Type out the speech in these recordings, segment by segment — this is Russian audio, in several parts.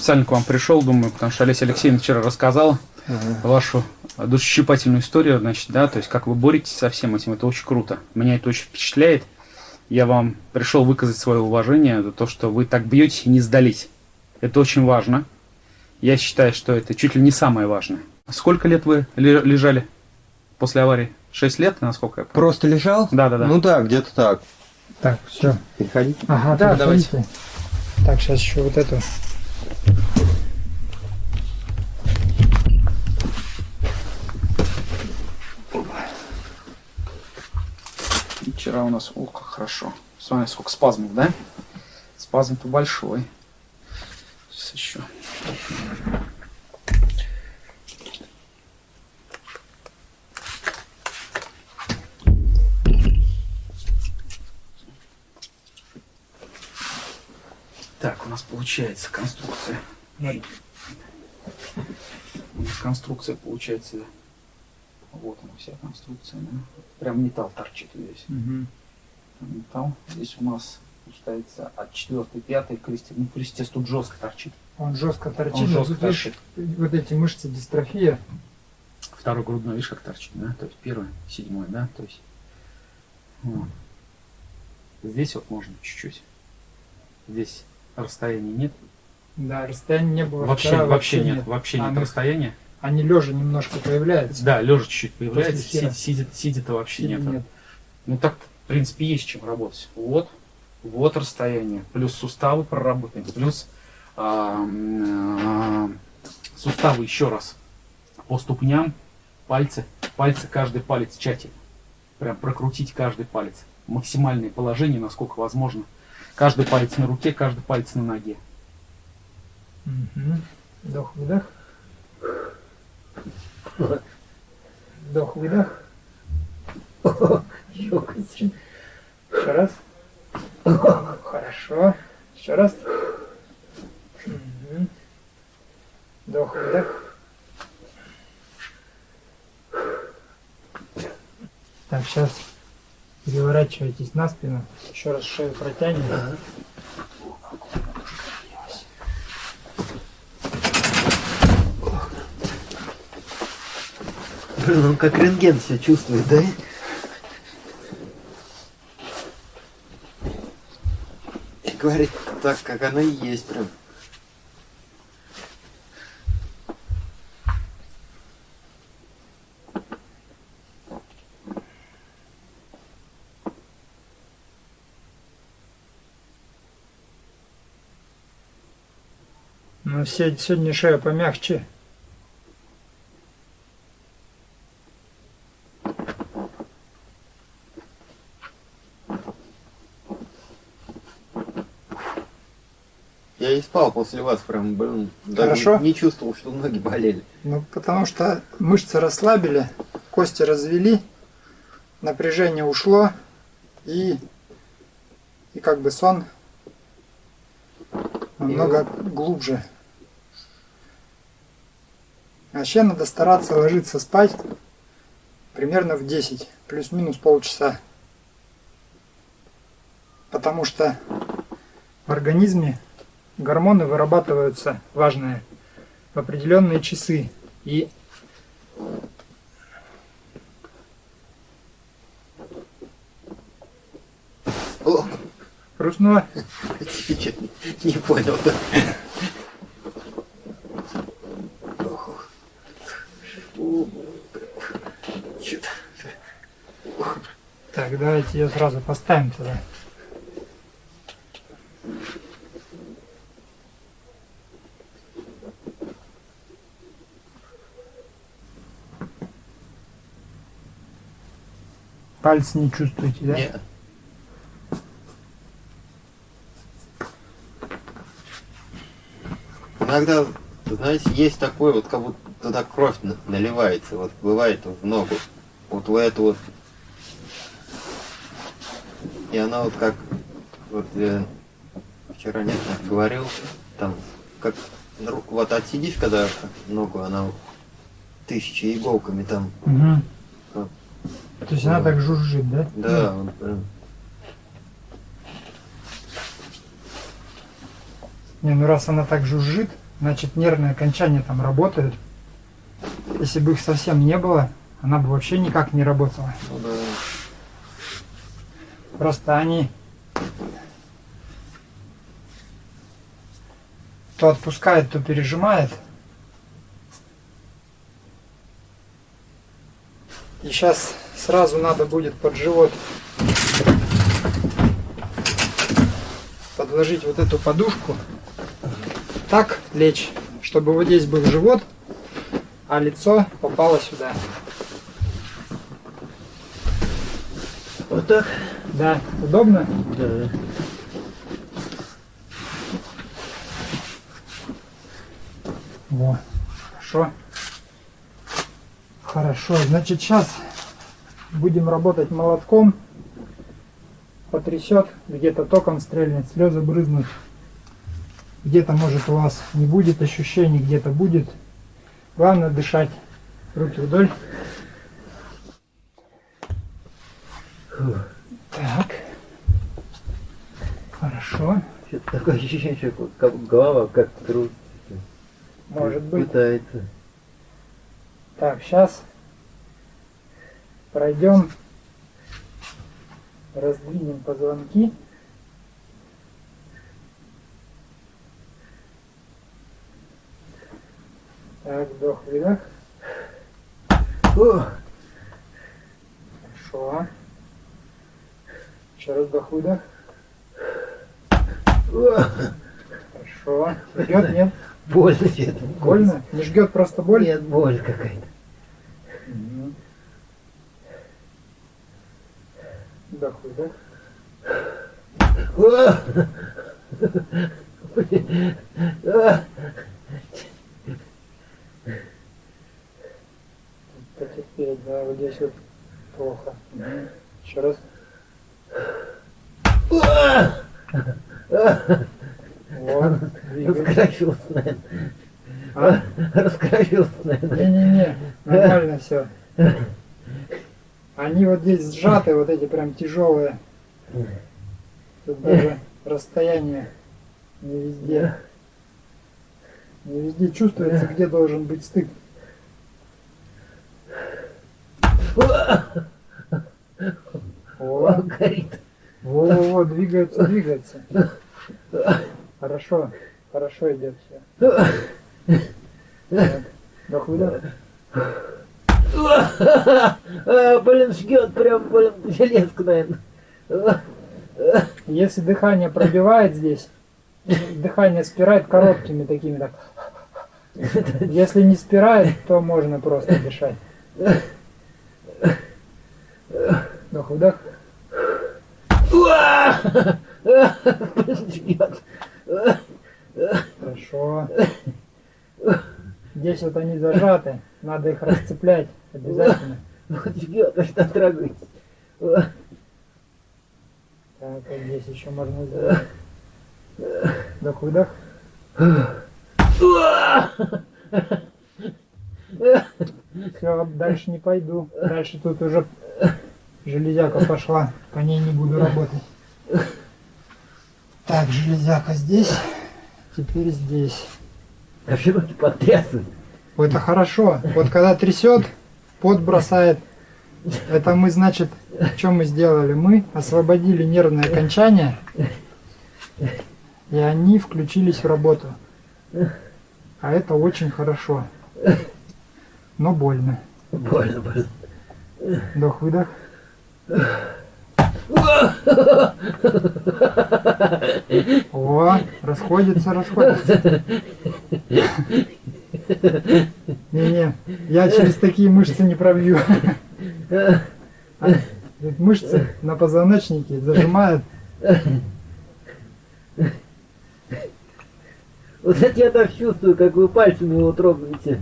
Специально к вам пришел, думаю, потому что Олеся Алексеевна вчера рассказала Ага. вашу душесчипательную историю, значит, да, то есть как вы боретесь со всем этим, это очень круто. Меня это очень впечатляет. Я вам пришел выказать свое уважение за то, что вы так бьете и не сдались. Это очень важно. Я считаю, что это чуть ли не самое важное. Сколько лет вы ле- лежали после аварии? Шесть лет, насколько я помню? Просто лежал? Да, да, да. Ну да, где-то так. Так, все. Переходи. Ага, Да, переходите. Так, сейчас еще вот эту. Вчера у нас, о, как хорошо. Смотри, сколько спазмов, да? Спазм-то большой. Сейчас еще. Получается конструкция. У нас конструкция получается. Вот она вся конструкция. да. Прям металл торчит весь металл. Здесь у нас получается от 4 5 крестец. Ну, крестец тут жестко торчит. Он жестко торчит. Он жестко видишь, торчит. Вот эти мышцы дистрофия. Второй грудной, видишь, как торчит, да? То есть первый, седьмой, да? То есть. вот. Здесь вот можно чуть-чуть. Здесь расстояния нет. Да, расстояния не было. Вообще, вчера вообще, нет. Вообще А нет мы- расстояния. Они лежа немножко появляются. Да, лежа чуть-чуть появляется. После хера. Сидя, вообще Сидя нет. нет. Ну так, в принципе, есть чем работать. Вот, вот расстояние, плюс суставы проработаны, плюс а, а, суставы еще раз по ступням, пальцы, пальцы, каждый палец тщательно. Прям прокрутить каждый палец. Максимальное положение, насколько возможно. Каждый палец на руке, каждый палец на ноге. Мгм. Вдох, выдох. Вдох, выдох. Еще раз. Хорошо. Еще раз. Мгм. Вдох, выдох. Так, сейчас переворачивайтесь на спину. Еще раз шею протянем. Блин, он как рентген себя чувствует, да? И говорит так, как оно и есть прям. Ну, се- сегодня шея помягче. Я и спал после вас прям, даже Хорошо. не чувствовал, что ноги болели. Ну, потому что мышцы расслабили, кости развели, напряжение ушло, и, и как бы сон намного глубже. Вообще надо стараться ложиться спать примерно в 10, плюс-минус полчаса. Потому что в организме гормоны вырабатываются, важные, в определенные часы. И О, хрустнуло. чё, не понял? Так, давайте ее сразу поставим туда. Пальцы не чувствуете, да? Не. Иногда, знаете, есть такое, вот как будто туда кровь на- наливается, вот бывает в ногу, вот в эту вот. И она вот как, вот я вчера нет, говорил, там, как, на ру- вот отсидишь, когда ногу, она вот тысячи иголками там, Мгм. Вот. То есть она так жужжит, да? да, вот прям. Не, ну раз она так жужжит, значит нервные окончания там работают. Если бы их совсем не было, она бы вообще никак не работала. Ну да. Просто они то отпускает, то пережимает. И сейчас сразу надо будет под живот подложить вот эту подушку. Так лечь, чтобы вот здесь был живот, а лицо попало сюда. Вот так? Да, удобно? Да. Во, хорошо. Хорошо, значит сейчас будем работать молотком. Потрясет, где-то током стрельнет, слезы брызнут. Где-то может у вас не будет ощущений, где-то будет. Главное дышать. Руки вдоль. Так. Хорошо. Что-то такое ощущение, что как голова как труд. Может быть. Пытается. Так, сейчас пройдем, раздвинем позвонки. Так, вдох, выдох. О, Хорошо. Еще раз вдох, выдох. Хорошо. Жгет, нет? больно что-то. Больно? Не жгет просто боль? Нет, боль какая-то. Вдох, выдох. О! Блин. А! Потерпеть, да, вот здесь вот плохо. Еще раз. А! Вот. двигай. Раскровился, наверное. А? Раскровился, наверное. Не-не-не, нормально все. Они вот сжаты, вот эти прям тяжелые. Тут даже расстояние не везде. Не везде чувствуется, где должен быть стык. О, Горит. во-во-во, двигается, двигается. Хорошо, хорошо идет все. Так, вдох, выдох. А, Блин, жгет прям, блин, железка, наверное. Если дыхание пробивает здесь, дыхание спирает короткими такими так. Если не спирает, то можно просто дышать. Вдох, выдох. Блин, жгет. Хорошо. Здесь вот они зажаты, надо их расцеплять обязательно. Вот аж там трогается. Так, вот здесь еще можно сделать. Вдох, выдох. Все, дальше не пойду. Дальше тут уже железяка пошла. По ней не буду работать. Так, железяка здесь. Теперь здесь. А все руки потрясывают. Это хорошо. Вот когда трясет, пот бросает. Это мы, значит, что мы сделали? Мы освободили нервные окончания, и они включились в работу. А это очень хорошо. Но больно. Больно, больно. Вдох-выдох. О, расходится, расходится. Не-не, я через такие мышцы не пробью. А, Мышцы на позвоночнике зажимают. Вот это я так чувствую, как вы пальцами его трогаете.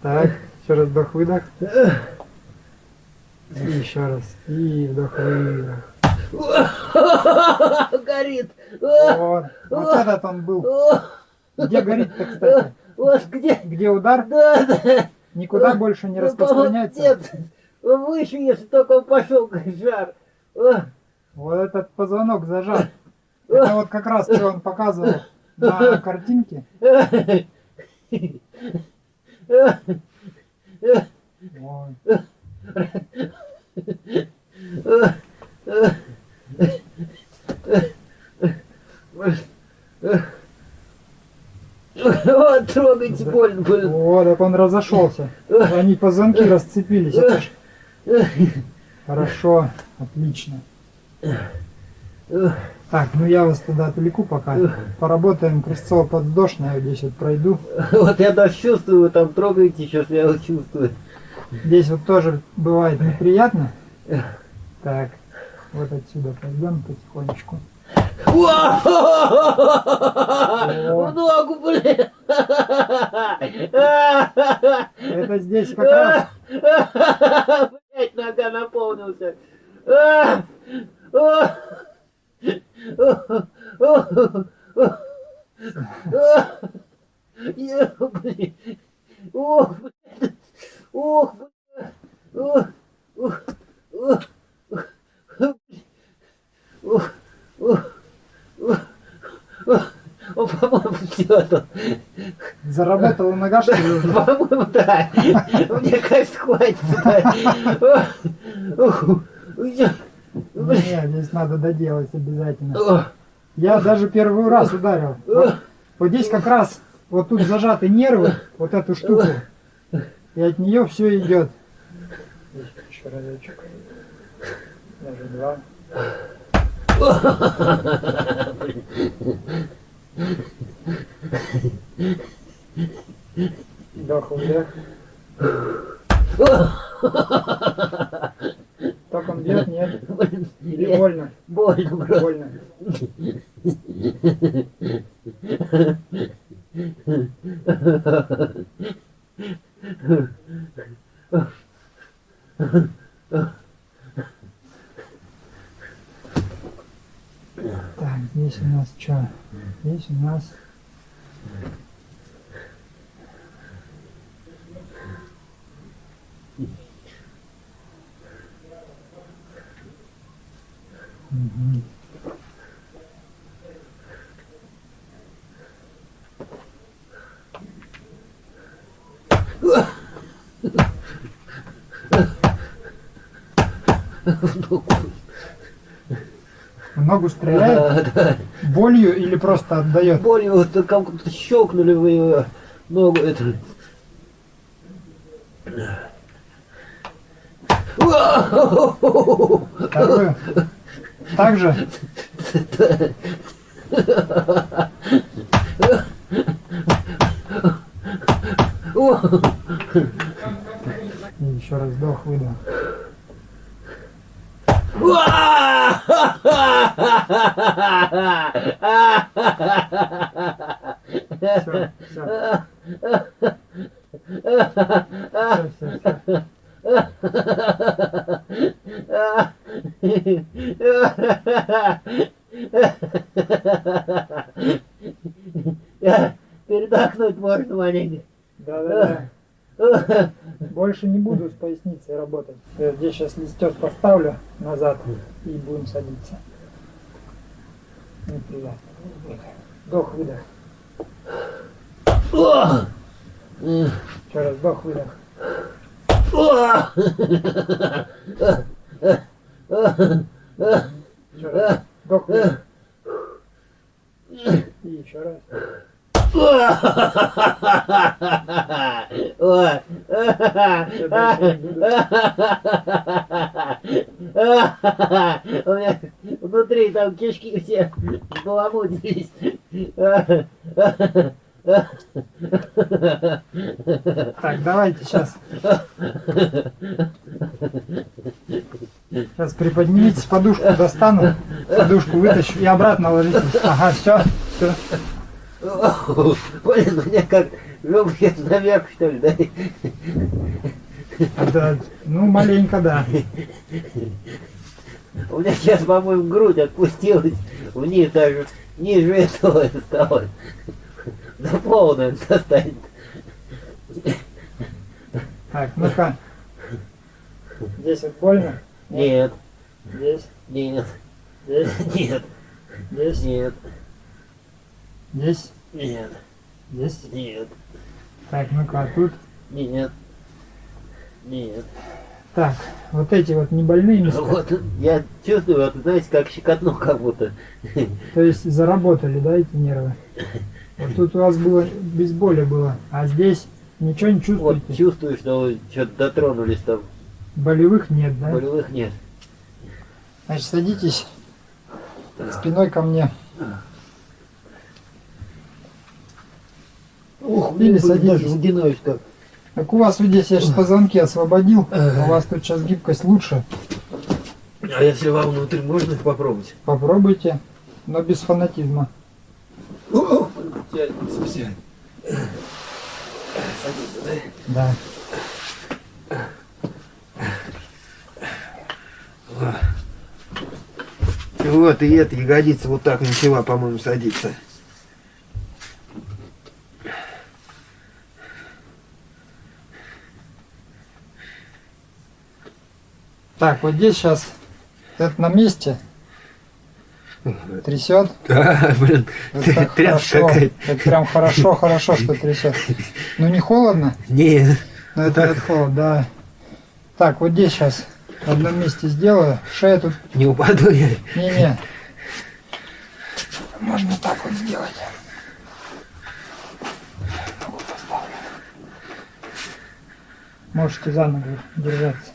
Так, еще раз вдох-выдох. И еще раз. И вдох-выдох. Горит. Вот. Вот этот он был. Где горит-то, кстати? Вот где? Где удар? Да, да. Никуда больше не распространяется. Нет, выше, если только он пошел, жар. Вот этот позвонок зажат. Это вот как раз, что он показывал. на картинке. Ой. Вот, трогайте, больно, больно. О, так он разошелся. Они позвонки расцепились. Хорошо, отлично. Так, ну я вас тогда отвлеку пока. Поработаем крестцово-подвздошное, здесь вот пройду. Вот я даже чувствую, вы там трогаете, сейчас я вот чувствую. Здесь вот тоже бывает неприятно. Так, вот отсюда пойдем потихонечку. В ногу, блин! Это здесь как раз Блять, нога наполнился. А! А! Ох, блин. Ох, блин. Ох, ох, ох, ох, ох, ох, ох, ох. О, по-моему, все тут. заработала нога, что ли? уже? По-моему, да. Мне кажется, хватит. да. Ох, я- Не, здесь надо доделать обязательно. Я даже первый раз ударил. Вот, вот здесь как раз вот тут зажаты нервы, вот эту штуку. И от нее все идет. Еще разочек. Даже два. Вдох, вдох. Так он бьет, нет? Или больно? Больно, брат. Больно. Так, здесь у нас что? Здесь у нас Мгм. В ногу стреляет? Да, да. Болью или просто отдает? Болью вот как-то щелкнули вы ее ногу. Это. Вторую? Так же? Еще раз вдох, выдох. Все, все. Все, все, все. Передохнуть можно маленько. Да, да, да. Больше не буду с поясницей работать. Я здесь сейчас листец поставлю назад будем садиться. Неприятно. Вдох, выдох. Еще раз вдох, выдох. Еще раз. Вдох, выдох. И еще раз. У меня внутри там кишки все баламутились. Так, давайте сейчас. Сейчас приподнимитесь, подушку достану, подушку вытащу и обратно ложитесь. Ага, все, все. Блин, у меня как легкий наверх, что ли, да? Да, ну, маленько, да. У меня сейчас, по-моему, грудь отпустилась вниз даже, ниже этого это стало. До пола, наверное, достанет. Так, ну-ка. Здесь вот больно? Нет, Здесь, нет, здесь, нет, здесь. нет. Здесь, Нет, здесь. нет, Так, ну-ка, а тут. нет, нет. Так, вот эти вот небольные места. Вот я чувствую, вот, знаете, как щекотно как будто. То есть заработали, да, эти нервы? Вот тут у вас было без боли было, а здесь ничего не Вот чувствуете? чувствую, что вы что-то дотронулись там. Болевых нет, да? Болевых нет. Значит, садитесь спиной ко мне. Или садитесь. даже угинаюсь как. Так у вас вот здесь я сейчас позвонки освободил, у вас тут сейчас гибкость лучше. А если вам внутрь можно их попробовать? Попробуйте, но без фанатизма. Специально. Садиться, да? Да. Вот, и эта ягодица вот так начала, по-моему, садиться. Так, вот здесь сейчас это на месте. Трясет. Да, блин, Это тряпка хорошо. Это прям хорошо, хорошо, что трясет. Ну не холодно? Не, Ну это, это холод, да. Так, вот здесь сейчас в одном месте сделаю. Шея тут. не упаду я. Не-не. Можно так вот сделать. Можете за ногу держаться.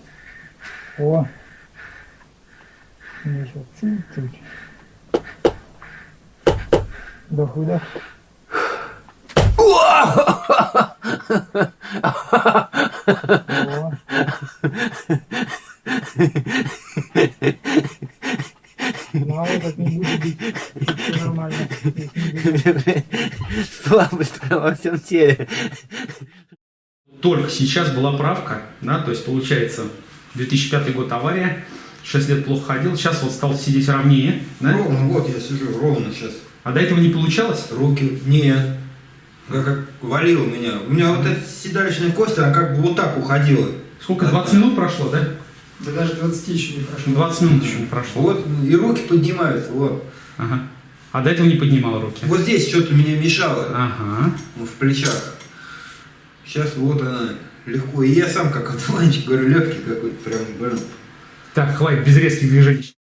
О. Еще чуть-чуть. Вдох, выдох. О. Вот так не будет бить. Нормально. Слабость во всем теле. Только сейчас была правка, да, то есть получается 2005 год авария, 6 лет плохо ходил, сейчас вот стал сидеть ровнее, да? Ровно, вот я сижу ровно сейчас. А до этого не получалось? Руки, нет. Как, как валил меня. У меня вот эта седалищная кость, она как бы вот так уходила. Сколько, 20 минут прошло, да? Да даже 20 еще не прошло. 20 минут еще не прошло. Вот, и руки поднимаются, вот. Ага. А до этого не поднимал руки? Вот здесь что-то меня мешало, Ага. в плечах. Сейчас вот она легко. И я сам как одуванчик, говорю, легкий какой-то, прям, блин. Так, хватит без резких движений.